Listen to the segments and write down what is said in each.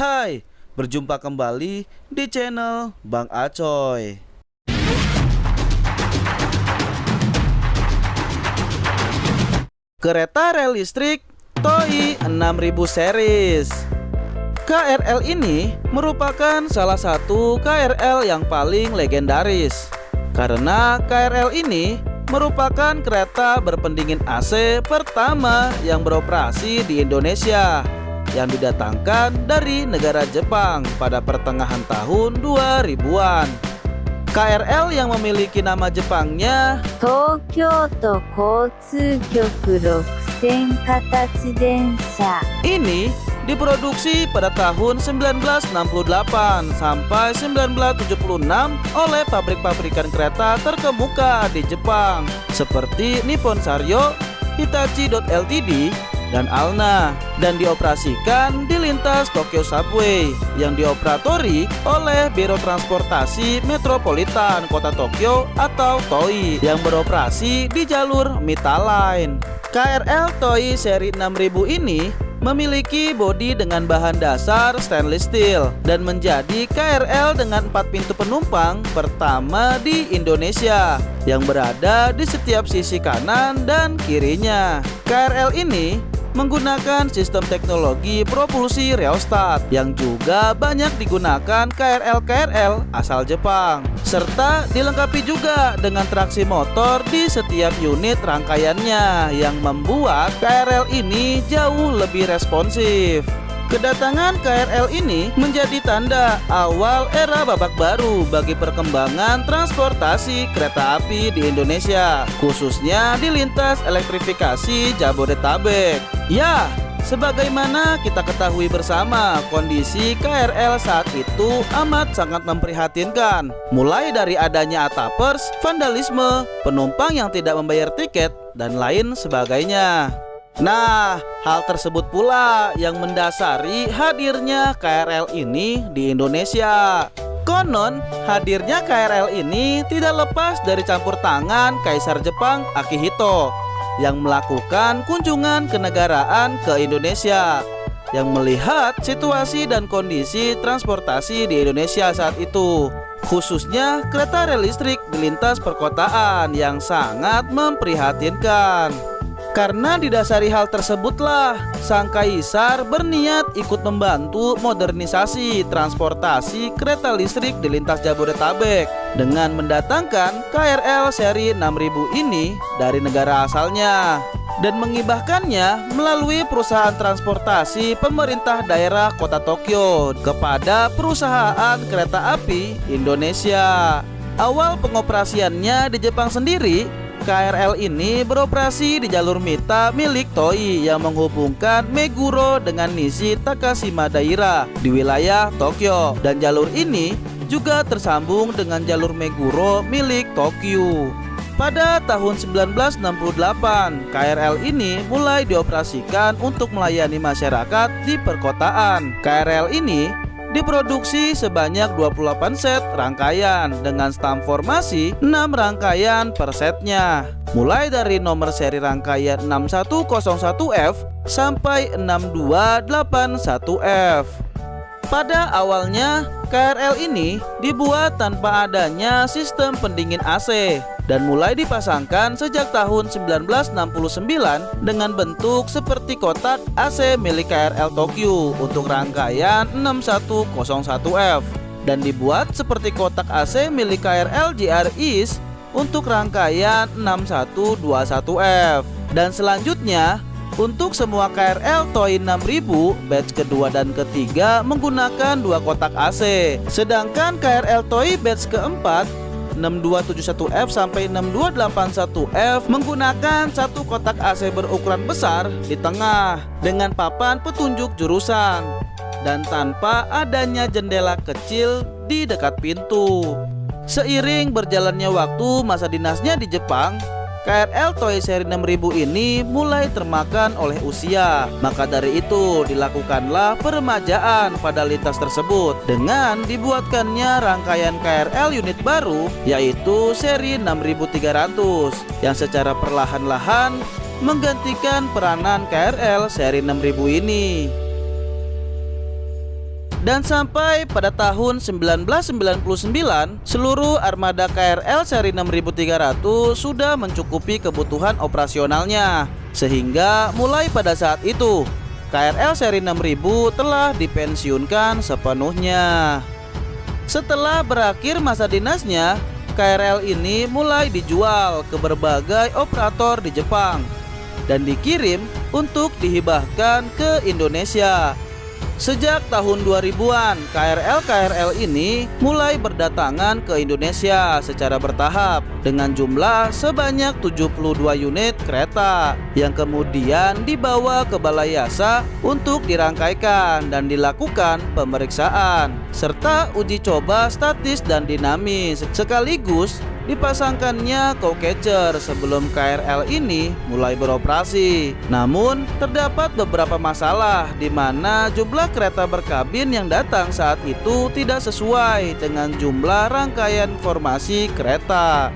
Hai, berjumpa kembali di channel Bang Acoy. Kereta rel listrik TOI 6000 series. KRL ini merupakan salah satu KRL yang paling legendaris karena KRL ini merupakan kereta berpendingin AC pertama yang beroperasi di Indonesia yang didatangkan dari negara Jepang pada pertengahan tahun 2000-an. KRL yang memiliki nama Jepangnya Tokyo To Kotsukyoku Rokusen Katachi Densha. Ini diproduksi pada tahun 1968 sampai 1976 oleh pabrik-pabrikan kereta terkemuka di Jepang seperti Nippon Saryo, Hitachi.Ltd, dan Alna dan dioperasikan di lintas Tokyo Subway yang dioperatori oleh Biro Transportasi Metropolitan Kota Tokyo atau TOI yang beroperasi di jalur Mita Line. KRL TOI seri 6000 ini memiliki bodi dengan bahan dasar stainless steel dan menjadi KRL dengan 4 pintu penumpang pertama di Indonesia yang berada di setiap sisi kanan dan kirinya. KRL ini menggunakan sistem teknologi propulsi rheostat yang juga banyak digunakan KRL-KRL asal Jepang serta dilengkapi juga dengan traksi motor di setiap unit rangkaiannya yang membuat KRL ini jauh lebih responsif. Kedatangan KRL ini menjadi tanda awal era babak baru bagi perkembangan transportasi kereta api di Indonesia, khususnya di lintas elektrifikasi Jabodetabek. Ya, sebagaimana kita ketahui bersama, kondisi KRL saat itu amat sangat memprihatinkan. Mulai dari adanya atapers, vandalisme, penumpang yang tidak membayar tiket, dan lain sebagainya. Nah, hal tersebut pula yang mendasari hadirnya KRL ini di Indonesia. Konon, hadirnya KRL ini tidak lepas dari campur tangan Kaisar Jepang Akihito yang melakukan kunjungan kenegaraan ke Indonesia yang melihat situasi dan kondisi transportasi di Indonesia saat itu khususnya kereta rel listrik di lintas perkotaan yang sangat memprihatinkan. Karena didasari hal tersebutlah, sang kaisar berniat ikut membantu modernisasi transportasi kereta listrik di lintas Jabodetabek dengan mendatangkan KRL seri 6000 ini dari negara asalnya dan mengibahkannya melalui perusahaan transportasi pemerintah daerah kota Tokyo kepada perusahaan kereta api Indonesia. Awal pengoperasiannya di Jepang sendiri KRL ini beroperasi di jalur Mita milik TOI yang menghubungkan Meguro dengan Nishi Takashima Daira di wilayah Tokyo dan jalur ini juga tersambung dengan jalur Meguro milik Tokyo. Pada tahun 1968, KRL ini mulai dioperasikan untuk melayani masyarakat di perkotaan. KRL ini diproduksi sebanyak 28 set rangkaian dengan stam formasi 6 rangkaian per setnya. Mulai dari nomor seri rangkaian 6101F sampai 6281F pada awalnya KRL ini dibuat tanpa adanya sistem pendingin AC dan mulai dipasangkan sejak tahun 1969 dengan bentuk seperti kotak AC milik KRL Tokyo untuk rangkaian 6101F dan dibuat seperti kotak AC milik KRL JR East untuk rangkaian 6121F dan selanjutnya untuk semua KRL TOI 6000 batch kedua dan ketiga menggunakan dua kotak AC. Sedangkan KRL TOI batch keempat 6271F sampai 6281F menggunakan satu kotak AC berukuran besar di tengah dengan papan petunjuk jurusan dan tanpa adanya jendela kecil di dekat pintu. Seiring berjalannya waktu masa dinasnya di Jepang, KRL Toy seri 6000 ini mulai termakan oleh usia. Maka dari itu dilakukanlah peremajaan pada lintas tersebut dengan dibuatkannya rangkaian KRL unit baru yaitu seri 6300 yang secara perlahan-lahan menggantikan peranan KRL seri 6000 ini. Dan sampai pada tahun 1999, seluruh armada KRL seri 6300 sudah mencukupi kebutuhan operasionalnya. Sehingga mulai pada saat itu, KRL seri 6000 telah dipensiunkan sepenuhnya. Setelah berakhir masa dinasnya, KRL ini mulai dijual ke berbagai operator di Jepang dan dikirim untuk dihibahkan ke Indonesia. Sejak tahun 2000-an, KRL-KRL ini mulai berdatangan ke Indonesia secara bertahap dengan jumlah sebanyak 72 unit kereta yang kemudian dibawa ke Balai Yasa untuk dirangkaikan dan dilakukan pemeriksaan serta uji coba statis dan dinamis sekaligus dipasangkannya co-catcher sebelum KRL ini mulai beroperasi. Namun, terdapat beberapa masalah di mana jumlah kereta berkabin yang datang saat itu tidak sesuai dengan jumlah rangkaian formasi kereta.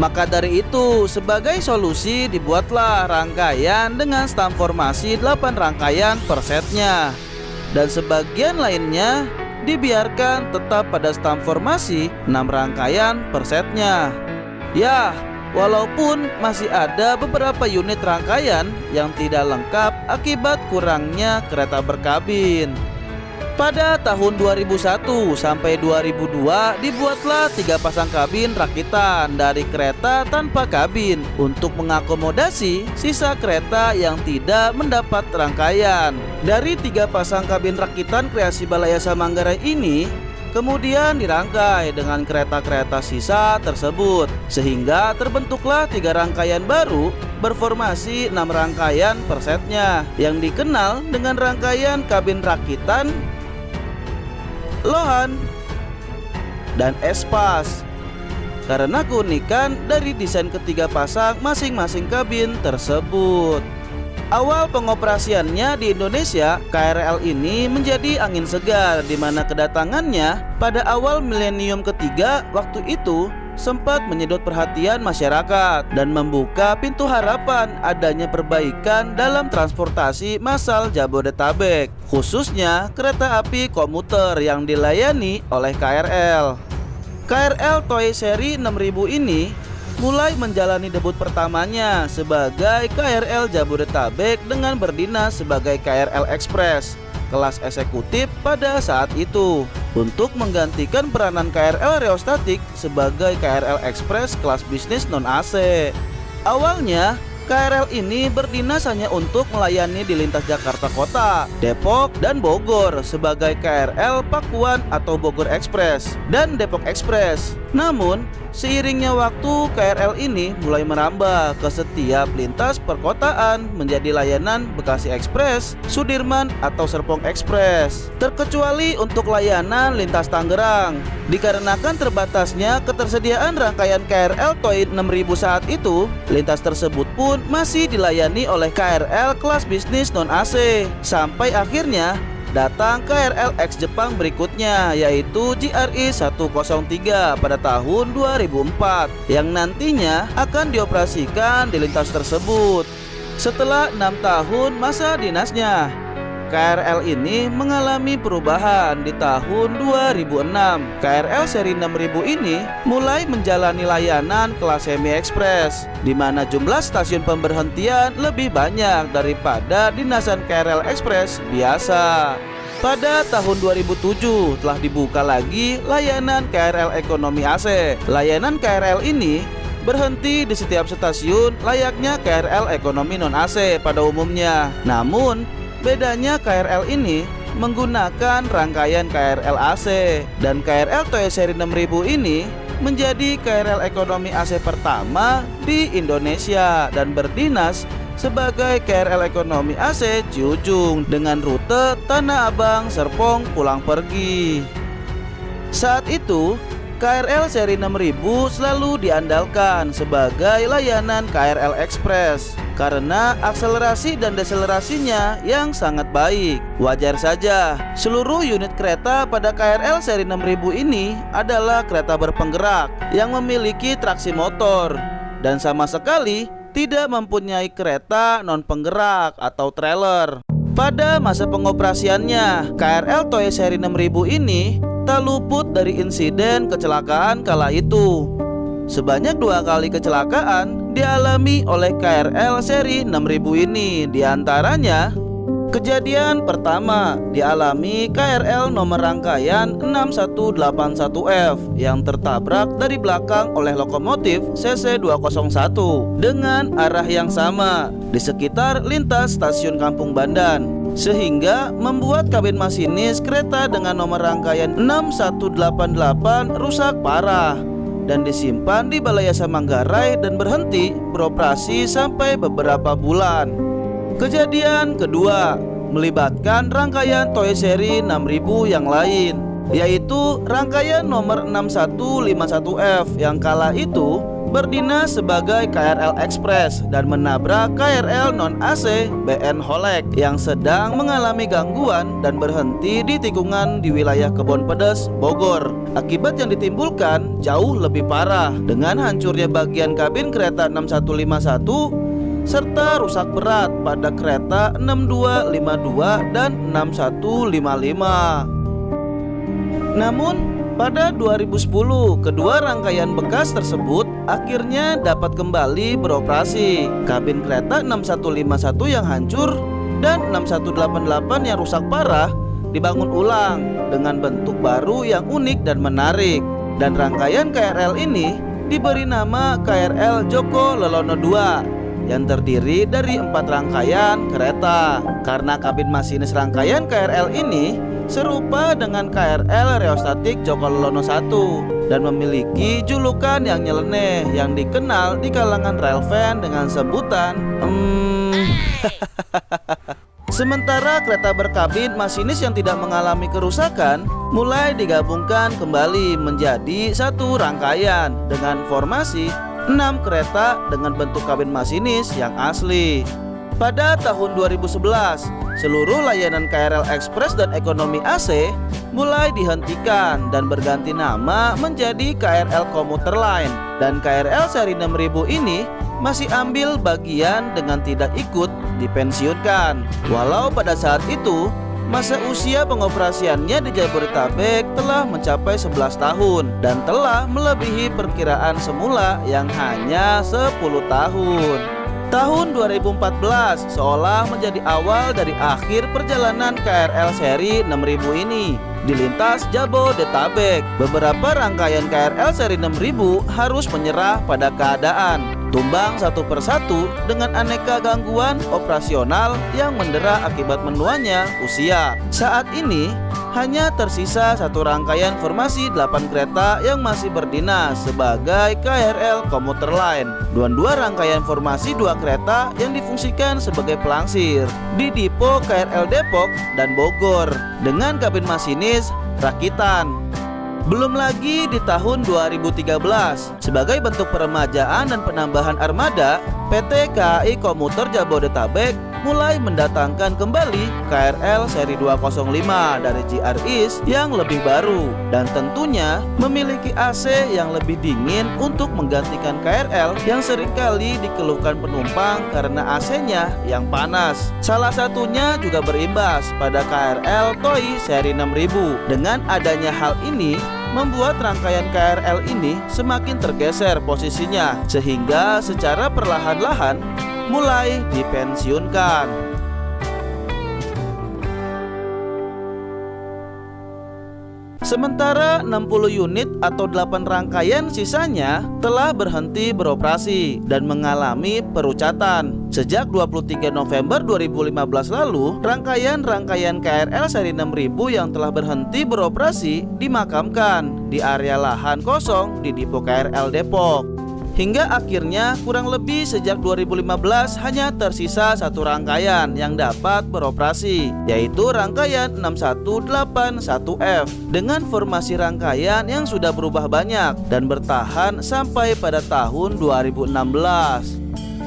Maka dari itu, sebagai solusi dibuatlah rangkaian dengan stam formasi 8 rangkaian per setnya. Dan sebagian lainnya dibiarkan tetap pada stam formasi 6 rangkaian per setnya. Ya, walaupun masih ada beberapa unit rangkaian yang tidak lengkap akibat kurangnya kereta berkabin. Pada tahun 2001 sampai 2002 dibuatlah tiga pasang kabin rakitan dari kereta tanpa kabin untuk mengakomodasi sisa kereta yang tidak mendapat rangkaian. Dari tiga pasang kabin rakitan kreasi Balayasa Manggarai ini kemudian dirangkai dengan kereta-kereta sisa tersebut sehingga terbentuklah tiga rangkaian baru berformasi enam rangkaian per setnya yang dikenal dengan rangkaian kabin rakitan Lohan dan Espas karena keunikan dari desain ketiga pasang masing-masing kabin tersebut. Awal pengoperasiannya di Indonesia, KRL ini menjadi angin segar di mana kedatangannya pada awal milenium ketiga waktu itu sempat menyedot perhatian masyarakat dan membuka pintu harapan adanya perbaikan dalam transportasi massal Jabodetabek, khususnya kereta api komuter yang dilayani oleh KRL. KRL Toy Seri 6000 ini mulai menjalani debut pertamanya sebagai KRL Jabodetabek dengan berdinas sebagai KRL Express kelas eksekutif pada saat itu untuk menggantikan peranan KRL Reostatik sebagai KRL Express kelas bisnis non-AC. Awalnya, KRL ini berdinas hanya untuk melayani di lintas Jakarta Kota, Depok, dan Bogor sebagai KRL Pakuan atau Bogor Express dan Depok Express. Namun, seiringnya waktu KRL ini mulai merambah ke setiap lintas perkotaan menjadi layanan Bekasi Express, Sudirman atau Serpong Express. Terkecuali untuk layanan lintas Tangerang. Dikarenakan terbatasnya ketersediaan rangkaian KRL Toy 6000 saat itu, lintas tersebut pun masih dilayani oleh KRL kelas bisnis non-AC. Sampai akhirnya datang KRL X Jepang berikutnya yaitu GRI 103 pada tahun 2004 yang nantinya akan dioperasikan di lintas tersebut. Setelah enam tahun masa dinasnya, KRL ini mengalami perubahan di tahun 2006. KRL seri 6000 ini mulai menjalani layanan kelas semi ekspres di mana jumlah stasiun pemberhentian lebih banyak daripada dinasan KRL Express biasa. Pada tahun 2007 telah dibuka lagi layanan KRL Ekonomi AC. Layanan KRL ini berhenti di setiap stasiun layaknya KRL Ekonomi non AC pada umumnya. Namun, Bedanya KRL ini menggunakan rangkaian KRL AC dan KRL Toy seri 6000 ini menjadi KRL ekonomi AC pertama di Indonesia dan berdinas sebagai KRL ekonomi AC Ciujung dengan rute Tanah Abang Serpong pulang pergi. Saat itu, KRL seri 6000 selalu diandalkan sebagai layanan KRL Express karena akselerasi dan deselerasinya yang sangat baik. Wajar saja, seluruh unit kereta pada KRL seri 6000 ini adalah kereta berpenggerak yang memiliki traksi motor dan sama sekali tidak mempunyai kereta non penggerak atau trailer. Pada masa pengoperasiannya, KRL Toy seri 6000 ini tak luput dari insiden kecelakaan kala itu. Sebanyak dua kali kecelakaan dialami oleh KRL seri 6000 ini, di antaranya Kejadian pertama dialami KRL nomor rangkaian 6181F yang tertabrak dari belakang oleh lokomotif CC201 dengan arah yang sama di sekitar lintas stasiun Kampung Bandan sehingga membuat kabin masinis kereta dengan nomor rangkaian 6188 rusak parah dan disimpan di Balai Yasa Manggarai dan berhenti beroperasi sampai beberapa bulan. Kejadian kedua melibatkan rangkaian Toy Seri 6000 yang lain yaitu rangkaian nomor 6151F yang kala itu berdinas sebagai KRL Express dan menabrak KRL non AC BN Holek yang sedang mengalami gangguan dan berhenti di tikungan di wilayah Kebon Pedes, Bogor. Akibat yang ditimbulkan jauh lebih parah dengan hancurnya bagian kabin kereta 6151 serta rusak berat pada kereta 6252 dan 6155. Namun, pada 2010, kedua rangkaian bekas tersebut akhirnya dapat kembali beroperasi. Kabin kereta 6151 yang hancur dan 6188 yang rusak parah dibangun ulang dengan bentuk baru yang unik dan menarik. Dan rangkaian KRL ini diberi nama KRL Joko Lelono II yang terdiri dari empat rangkaian kereta. Karena kabin masinis rangkaian KRL ini serupa dengan KRL Reostatik Joko Lono 1 dan memiliki julukan yang nyeleneh yang dikenal di kalangan rel fan dengan sebutan hmm, Sementara kereta berkabin masinis yang tidak mengalami kerusakan mulai digabungkan kembali menjadi satu rangkaian dengan formasi 6 kereta dengan bentuk kabin masinis yang asli. Pada tahun 2011, seluruh layanan KRL Express dan Ekonomi AC mulai dihentikan dan berganti nama menjadi KRL Komuter Line dan KRL seri 6000 ini masih ambil bagian dengan tidak ikut dipensiunkan. Walau pada saat itu Masa usia pengoperasiannya di Jabodetabek telah mencapai 11 tahun dan telah melebihi perkiraan semula yang hanya 10 tahun. Tahun 2014 seolah menjadi awal dari akhir perjalanan KRL seri 6000 ini di lintas Jabodetabek. Beberapa rangkaian KRL seri 6000 harus menyerah pada keadaan tumbang satu persatu dengan aneka gangguan operasional yang mendera akibat menuanya usia. Saat ini hanya tersisa satu rangkaian formasi 8 kereta yang masih berdinas sebagai KRL komuter line dan dua rangkaian formasi dua kereta yang difungsikan sebagai pelangsir di Dipo KRL Depok dan Bogor dengan kabin masinis rakitan belum lagi di tahun 2013, sebagai bentuk peremajaan dan penambahan armada, PT KAI Komuter Jabodetabek mulai mendatangkan kembali KRL seri 205 dari GR East yang lebih baru dan tentunya memiliki AC yang lebih dingin untuk menggantikan KRL yang sering kali dikeluhkan penumpang karena AC-nya yang panas. Salah satunya juga berimbas pada KRL Toy seri 6000. Dengan adanya hal ini, membuat rangkaian KRL ini semakin tergeser posisinya sehingga secara perlahan-lahan mulai dipensiunkan. Sementara 60 unit atau 8 rangkaian sisanya telah berhenti beroperasi dan mengalami perucatan. Sejak 23 November 2015 lalu, rangkaian-rangkaian KRL seri 6000 yang telah berhenti beroperasi dimakamkan di area lahan kosong di Dipo KRL Depok. Hingga akhirnya kurang lebih sejak 2015 hanya tersisa satu rangkaian yang dapat beroperasi yaitu rangkaian 6181F dengan formasi rangkaian yang sudah berubah banyak dan bertahan sampai pada tahun 2016.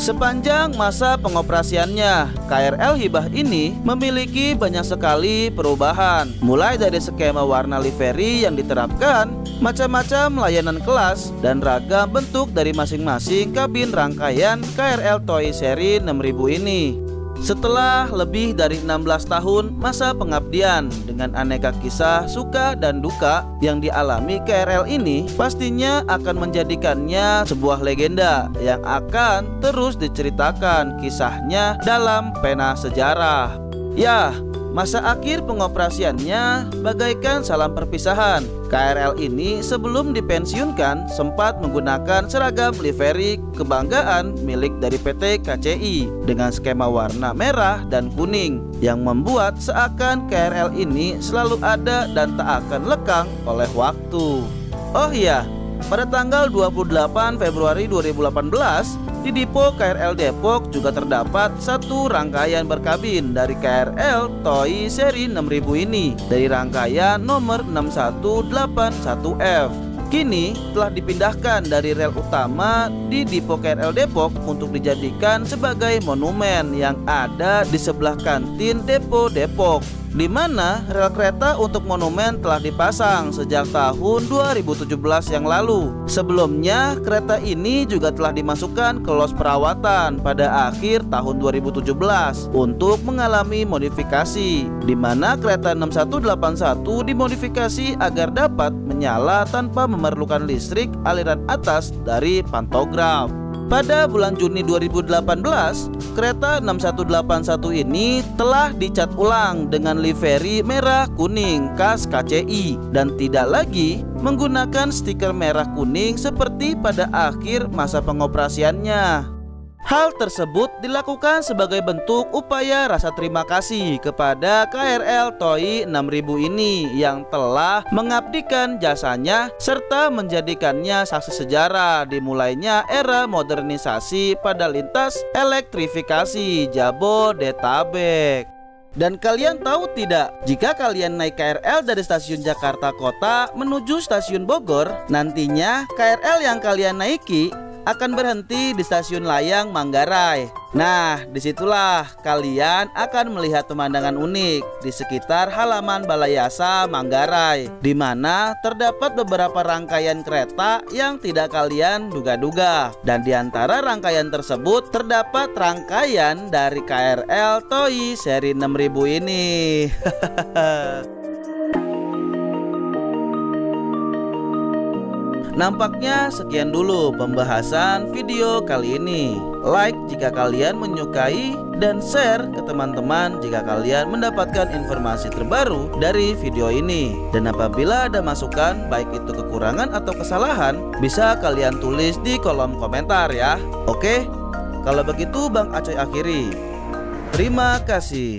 Sepanjang masa pengoperasiannya, KRL Hibah ini memiliki banyak sekali perubahan, mulai dari skema warna livery yang diterapkan, macam-macam layanan kelas, dan ragam bentuk dari masing-masing kabin rangkaian KRL Toy seri 6000 ini. Setelah lebih dari 16 tahun masa pengabdian dengan aneka kisah suka dan duka yang dialami KRL ini pastinya akan menjadikannya sebuah legenda yang akan terus diceritakan kisahnya dalam pena sejarah. Ya, Masa akhir pengoperasiannya bagaikan salam perpisahan. KRL ini sebelum dipensiunkan sempat menggunakan seragam livery kebanggaan milik dari PT KCI dengan skema warna merah dan kuning yang membuat seakan KRL ini selalu ada dan tak akan lekang oleh waktu. Oh iya, pada tanggal 28 Februari 2018 di Dipo KRL Depok juga terdapat satu rangkaian berkabin dari KRL TOI seri 6000 ini dari rangkaian nomor 6181F. Kini telah dipindahkan dari rel utama di Dipo KRL Depok untuk dijadikan sebagai monumen yang ada di sebelah kantin Depo Depok di mana rel kereta untuk monumen telah dipasang sejak tahun 2017 yang lalu. Sebelumnya, kereta ini juga telah dimasukkan ke los perawatan pada akhir tahun 2017 untuk mengalami modifikasi, di mana kereta 6181 dimodifikasi agar dapat menyala tanpa memerlukan listrik aliran atas dari pantograf. Pada bulan Juni 2018, kereta 6181 ini telah dicat ulang dengan livery merah kuning khas KCI dan tidak lagi menggunakan stiker merah kuning seperti pada akhir masa pengoperasiannya. Hal tersebut dilakukan sebagai bentuk upaya rasa terima kasih kepada KRL TOI 6000 ini yang telah mengabdikan jasanya serta menjadikannya saksi sejarah dimulainya era modernisasi pada lintas elektrifikasi Jabodetabek. Dan kalian tahu tidak, jika kalian naik KRL dari stasiun Jakarta Kota menuju stasiun Bogor, nantinya KRL yang kalian naiki akan berhenti di stasiun Layang Manggarai. Nah, di situlah kalian akan melihat pemandangan unik di sekitar halaman Balai Yasa Manggarai, di mana terdapat beberapa rangkaian kereta yang tidak kalian duga-duga. Dan di antara rangkaian tersebut terdapat rangkaian dari KRL Toi seri 6000 ini. Nampaknya sekian dulu pembahasan video kali ini. Like jika kalian menyukai dan share ke teman-teman jika kalian mendapatkan informasi terbaru dari video ini. Dan apabila ada masukan baik itu kekurangan atau kesalahan, bisa kalian tulis di kolom komentar ya. Oke? Kalau begitu Bang Acoy akhiri. Terima kasih.